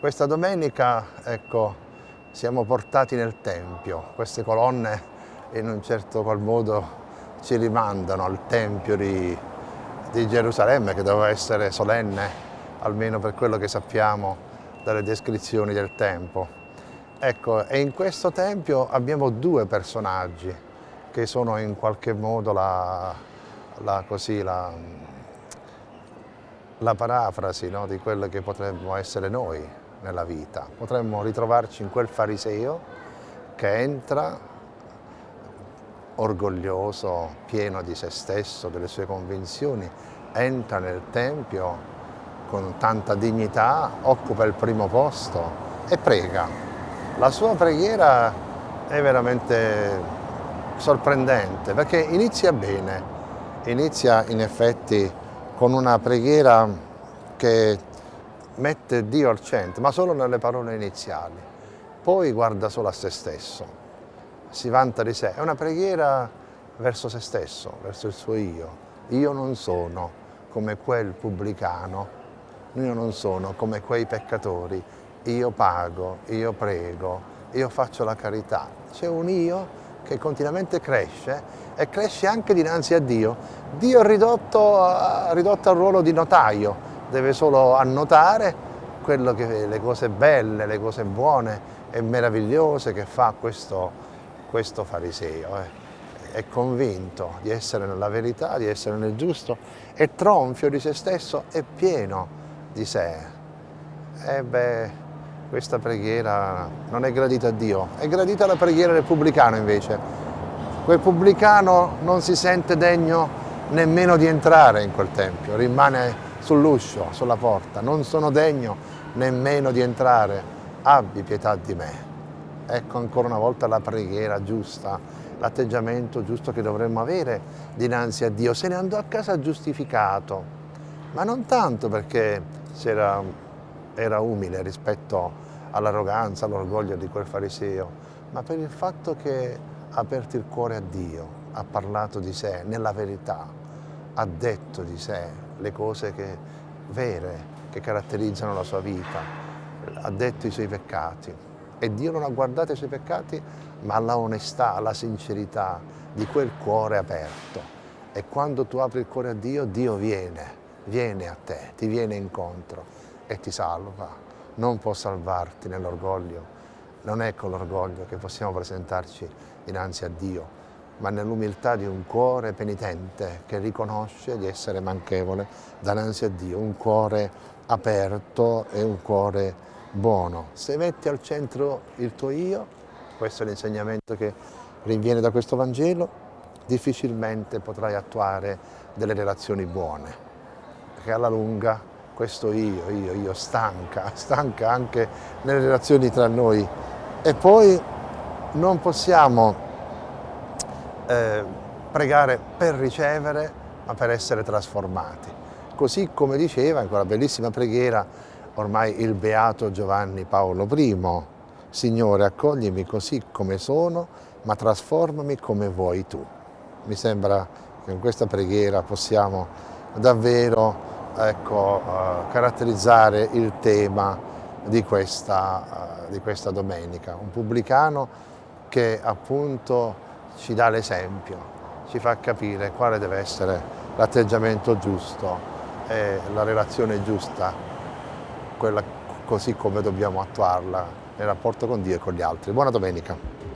Questa domenica, ecco, siamo portati nel Tempio. Queste colonne in un certo qual modo ci rimandano al Tempio di, di Gerusalemme che doveva essere solenne, almeno per quello che sappiamo dalle descrizioni del tempo. Ecco, e in questo Tempio abbiamo due personaggi che sono in qualche modo la, la, così, la, la parafrasi no, di quello che potremmo essere noi nella vita. Potremmo ritrovarci in quel fariseo che entra orgoglioso, pieno di se stesso, delle sue convinzioni, entra nel Tempio con tanta dignità, occupa il primo posto e prega. La sua preghiera è veramente sorprendente perché inizia bene, inizia in effetti con una preghiera che mette Dio al centro, ma solo nelle parole iniziali. Poi guarda solo a se stesso, si vanta di sé. È una preghiera verso se stesso, verso il suo io. Io non sono come quel pubblicano, io non sono come quei peccatori, io pago, io prego, io faccio la carità. C'è un io che continuamente cresce e cresce anche dinanzi a Dio. Dio è ridotto, ridotto al ruolo di notaio, deve solo annotare quello che, le cose belle, le cose buone e meravigliose che fa questo, questo fariseo. Eh. È convinto di essere nella verità, di essere nel giusto, è tronfio di se stesso, è pieno di sé. E beh, questa preghiera non è gradita a Dio, è gradita la preghiera del pubblicano invece. Quel pubblicano non si sente degno nemmeno di entrare in quel tempio, rimane sull'uscio, sulla porta, non sono degno nemmeno di entrare, abbi pietà di me. Ecco ancora una volta la preghiera giusta, l'atteggiamento giusto che dovremmo avere dinanzi a Dio. Se ne andò a casa giustificato, ma non tanto perché era, era umile rispetto all'arroganza, all'orgoglio di quel fariseo, ma per il fatto che ha aperto il cuore a Dio, ha parlato di sé nella verità, ha detto di sé, le cose che, vere che caratterizzano la sua vita, ha detto i suoi peccati. E Dio non ha guardato i suoi peccati ma la onestà, la sincerità di quel cuore aperto. E quando tu apri il cuore a Dio, Dio viene, viene a te, ti viene incontro e ti salva, non può salvarti nell'orgoglio, non è con l'orgoglio che possiamo presentarci dinanzi a Dio, ma nell'umiltà di un cuore penitente che riconosce di essere manchevole davanti a Dio, un cuore aperto e un cuore buono. Se metti al centro il tuo io, questo è l'insegnamento che rinviene da questo Vangelo, difficilmente potrai attuare delle relazioni buone, perché alla lunga questo io, io, io stanca, stanca anche nelle relazioni tra noi e poi non possiamo eh, pregare per ricevere ma per essere trasformati. Così come diceva in quella bellissima preghiera ormai il beato Giovanni Paolo I, Signore accoglimi così come sono ma trasformami come vuoi tu. Mi sembra che in questa preghiera possiamo davvero ecco, uh, caratterizzare il tema di questa, uh, di questa domenica. Un pubblicano che appunto ci dà l'esempio, ci fa capire quale deve essere l'atteggiamento giusto e la relazione giusta, quella così come dobbiamo attuarla nel rapporto con Dio e con gli altri. Buona domenica!